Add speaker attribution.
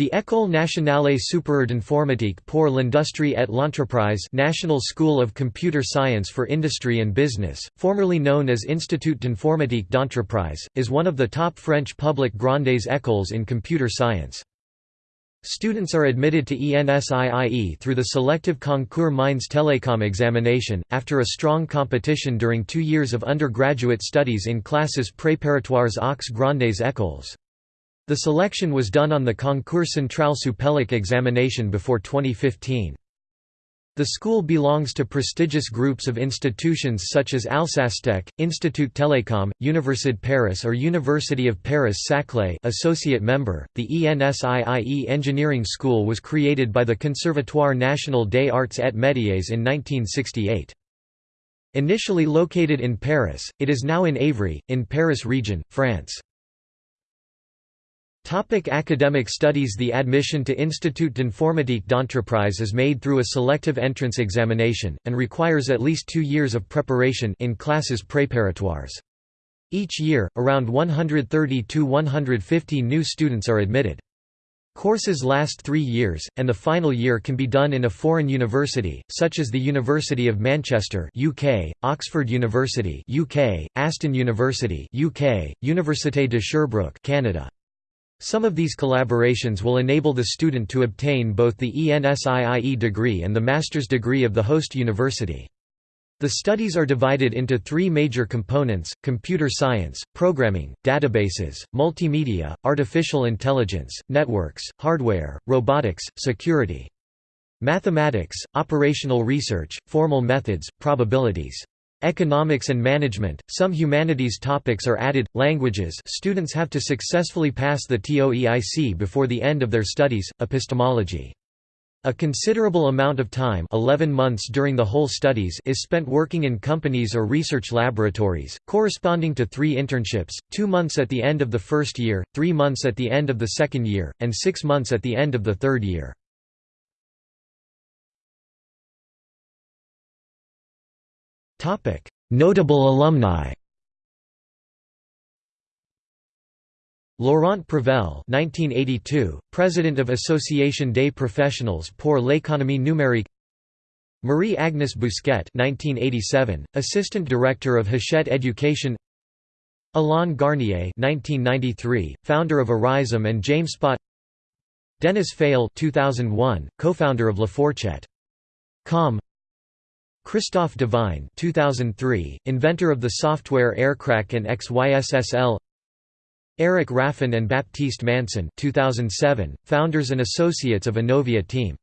Speaker 1: The École nationale supérieure d'informatique pour l'industrie et l'entreprise National School of Computer Science for Industry and Business, formerly known as Institut d'informatique d'entreprise, is one of the top French public grandes écoles in computer science. Students are admitted to ENSIIE through the selective concours Mines Telecom examination, after a strong competition during two years of undergraduate studies in classes préparatoires aux grandes écoles. The selection was done on the Concours Centrale Supélec examination before 2015. The school belongs to prestigious groups of institutions such as Alsacetech, Institut Télécom, Université Paris or University of Paris-Saclay associate member. The ENSIIE Engineering School was created by the Conservatoire National des Arts et Métiers in 1968. Initially located in Paris, it is now in Évry, in Paris region, France. Topic academic studies The admission to Institut d'Informatique d'Entreprise is made through a selective entrance examination, and requires at least two years of preparation in classes préparatoires. Each year, around 130 to 150 new students are admitted. Courses last three years, and the final year can be done in a foreign university, such as the University of Manchester UK, Oxford University UK, Aston University UK, Université de Sherbrooke Canada. Some of these collaborations will enable the student to obtain both the ENSIIE degree and the master's degree of the host university. The studies are divided into three major components, computer science, programming, databases, multimedia, artificial intelligence, networks, hardware, robotics, security. Mathematics, operational research, formal methods, probabilities. Economics and management, some humanities topics are added, languages students have to successfully pass the TOEIC before the end of their studies, epistemology. A considerable amount of time 11 months during the whole studies is spent working in companies or research laboratories, corresponding to three internships, two months at the end of the first year, three months at the end of the second year, and six months at the end of the third year. Topic: Notable alumni. Laurent Prevel 1982, President of Association des Professionnels pour l'économie numérique. Marie-Agnes Bousquet 1987, Assistant Director of Hachette Education. Alain Garnier 1993, founder of Arisem and Jamespot Denis Fayolle 2001, co-founder of LaFourchette.com Christophe Devine 2003, inventor of the software Aircrack and XYSSL Eric Raffin and Baptiste Manson 2007, founders and associates of Innovia team